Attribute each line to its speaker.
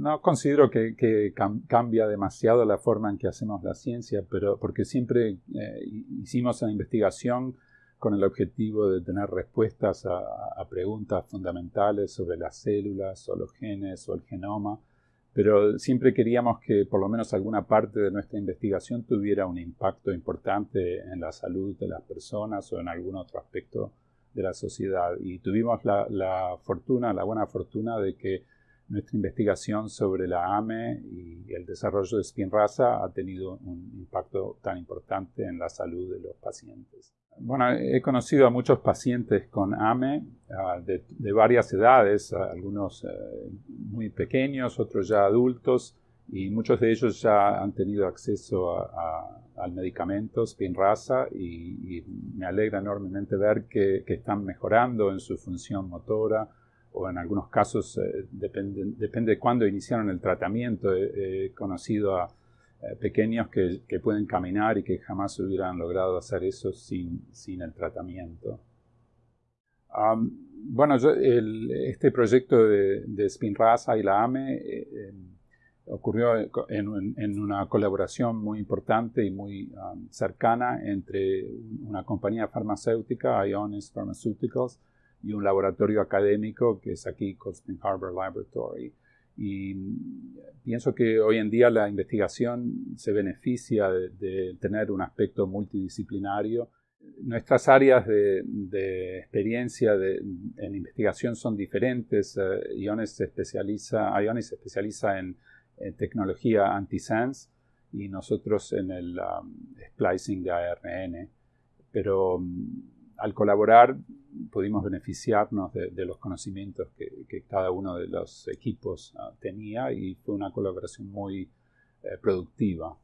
Speaker 1: no considero que, cambia demasiado la forma en que hacemos la ciencia, pero porque siempre eh, hicimos la investigación con el objetivo de tener respuestas a, preguntas fundamentales sobre las células o los genes o el genoma, pero siempre queríamos que por lo menos alguna parte de nuestra investigación tuviera un impacto importante en la salud de las personas o en algún otro aspecto de la sociedad. Y tuvimos la fortuna, la buena fortuna de que nuestra investigación sobre la AME y el desarrollo de Spinraza ha tenido un impacto tan importante en la salud de los pacientes. Bueno, he conocido a muchos pacientes con AME ah, de, varias edades, algunos eh, muy pequeños, otros ya adultos, y muchos de ellos ya han tenido acceso al medicamento Spinraza y, me alegra enormemente ver que están mejorando en su función motora, o en algunos casos, eh, depende, depende, de cuándo iniciaron el tratamiento. He, conocido a pequeños que, que, pueden caminar y que jamás hubieran logrado hacer eso sin, sin el tratamiento. bueno, este proyecto de, de Spinraza y la AME eh, em, ocurrió en, en, una colaboración muy importante y muy cercana entre una compañía farmacéutica, Ionis Pharmaceuticals, y un laboratorio académico que es aquí Coldspring Harbor Laboratory. Y pienso que hoy en día la investigación se beneficia de, tener un aspecto multidisciplinario. Nuestras áreas de, experiencia en investigación son diferentes. Uh, Iones se especializa, Ionis se especializa en, tecnología antisense y nosotros en el um, splicing de ARN. Pero um, al colaborar pudimos beneficiarnos de, los conocimientos que, cada uno de los equipos ah, tenía y fue una colaboración muy eh, productiva.